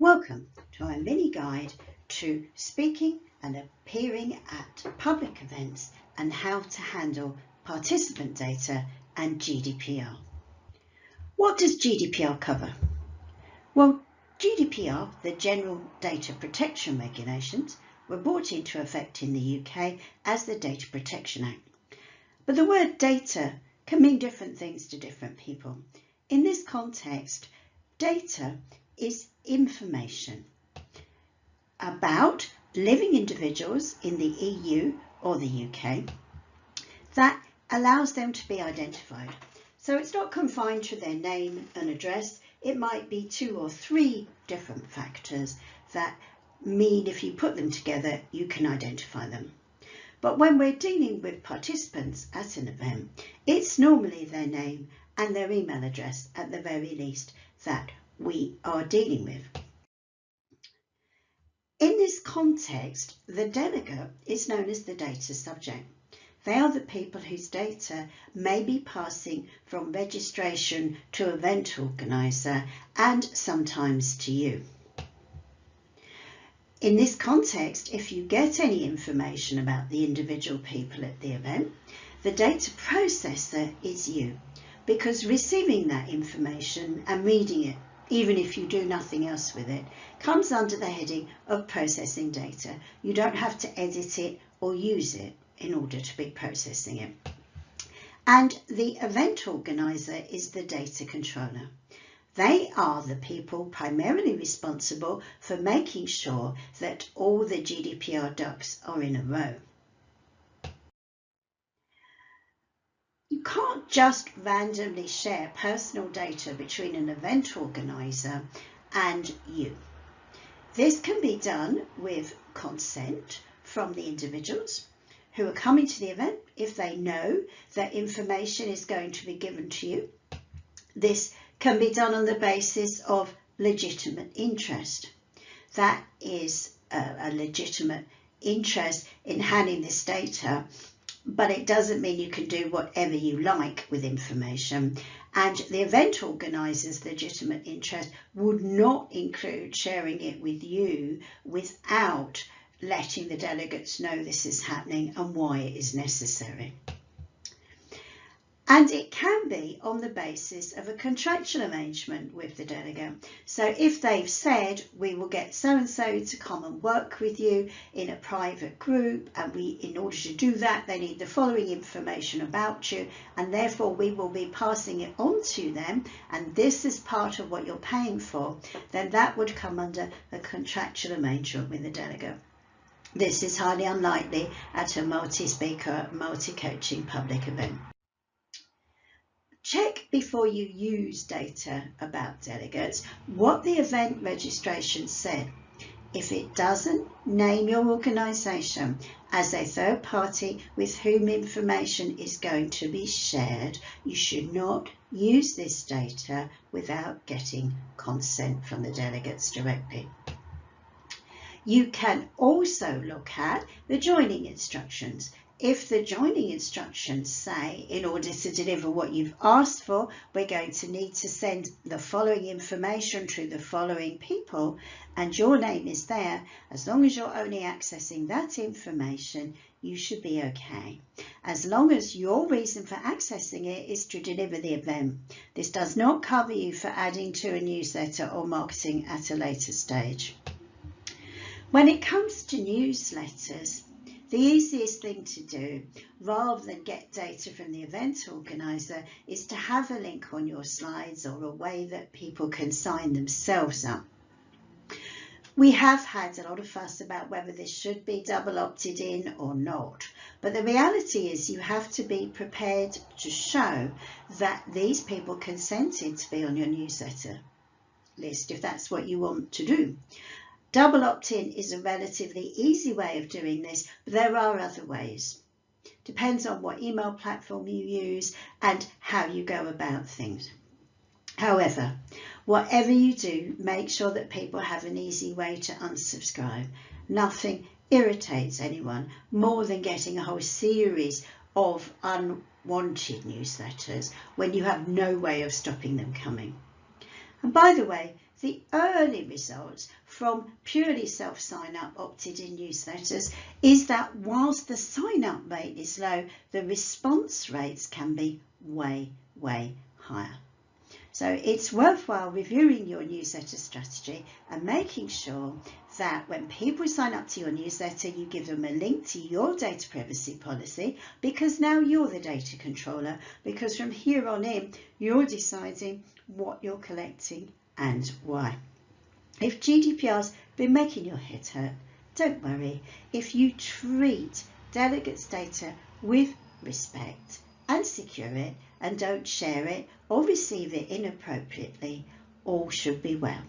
Welcome to our mini guide to speaking and appearing at public events and how to handle participant data and GDPR. What does GDPR cover? Well, GDPR, the General Data Protection Regulations, were brought into effect in the UK as the Data Protection Act. But the word data can mean different things to different people. In this context, data is information about living individuals in the EU or the UK that allows them to be identified. So it's not confined to their name and address. It might be two or three different factors that mean if you put them together, you can identify them. But when we're dealing with participants at an event, it's normally their name and their email address at the very least that we are dealing with. In this context, the delegate is known as the data subject. They are the people whose data may be passing from registration to event organiser and sometimes to you. In this context, if you get any information about the individual people at the event, the data processor is you because receiving that information and reading it, even if you do nothing else with it, comes under the heading of processing data. You don't have to edit it or use it in order to be processing it. And the event organiser is the data controller. They are the people primarily responsible for making sure that all the GDPR ducks are in a row. You can't just randomly share personal data between an event organiser and you. This can be done with consent from the individuals who are coming to the event if they know that information is going to be given to you. This can be done on the basis of legitimate interest. That is a, a legitimate interest in handling this data, but it doesn't mean you can do whatever you like with information. And the event organiser's legitimate interest would not include sharing it with you without letting the delegates know this is happening and why it is necessary. And it can be on the basis of a contractual arrangement with the delegate. So if they've said, we will get so-and-so to come and work with you in a private group, and we, in order to do that, they need the following information about you, and therefore we will be passing it on to them, and this is part of what you're paying for, then that would come under a contractual arrangement with the delegate. This is highly unlikely at a multi-speaker, multi-coaching public event. Check before you use data about delegates what the event registration said. If it doesn't, name your organisation as a third party with whom information is going to be shared. You should not use this data without getting consent from the delegates directly. You can also look at the joining instructions if the joining instructions say in order to deliver what you've asked for, we're going to need to send the following information to the following people and your name is there, as long as you're only accessing that information, you should be okay. As long as your reason for accessing it is to deliver the event. This does not cover you for adding to a newsletter or marketing at a later stage. When it comes to newsletters, the easiest thing to do, rather than get data from the event organiser, is to have a link on your slides or a way that people can sign themselves up. We have had a lot of fuss about whether this should be double opted in or not, but the reality is you have to be prepared to show that these people consented to be on your newsletter list if that's what you want to do. Double opt-in is a relatively easy way of doing this, but there are other ways. Depends on what email platform you use and how you go about things. However, whatever you do, make sure that people have an easy way to unsubscribe. Nothing irritates anyone more than getting a whole series of unwanted newsletters when you have no way of stopping them coming. And by the way, the early results from purely self-sign-up opted-in newsletters is that whilst the sign-up rate is low, the response rates can be way, way higher. So it's worthwhile reviewing your newsletter strategy and making sure that when people sign up to your newsletter, you give them a link to your data privacy policy because now you're the data controller because from here on in, you're deciding what you're collecting and why. If GDPR's been making your head hurt, don't worry. If you treat delegates' data with respect and secure it and don't share it or receive it inappropriately, all should be well.